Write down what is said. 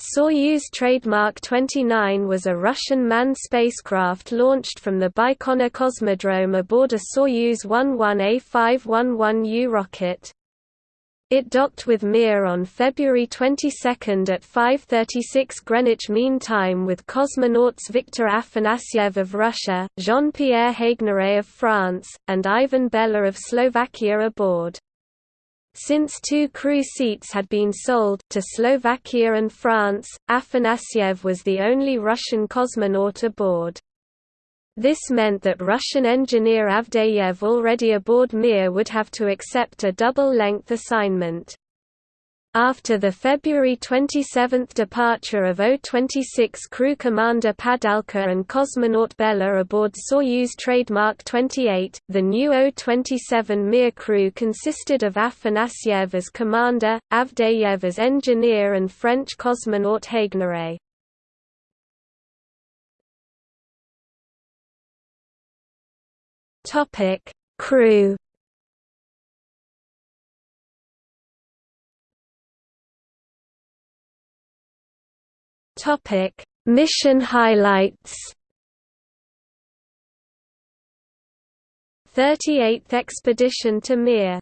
Soyuz trademark 29 was a Russian manned spacecraft launched from the Baikonur Cosmodrome aboard a Soyuz 11A511U rocket. It docked with Mir on February 22 at 5.36 Greenwich Mean Time with cosmonauts Viktor Afanasyev of Russia, Jean-Pierre Haigneré of France, and Ivan Bella of Slovakia aboard. Since two crew seats had been sold to Slovakia and France, Afanasyev was the only Russian cosmonaut aboard. This meant that Russian engineer Avdeyev already aboard Mir would have to accept a double-length assignment. After the February 27 departure of O-26 crew commander Padalka and cosmonaut Bella aboard Soyuz trademark 28, the new O-27 Mir crew consisted of Afanasyev as commander, Avdeyev as engineer and French cosmonaut Haigneré. Crew Topic: Mission highlights. 38th expedition to Mir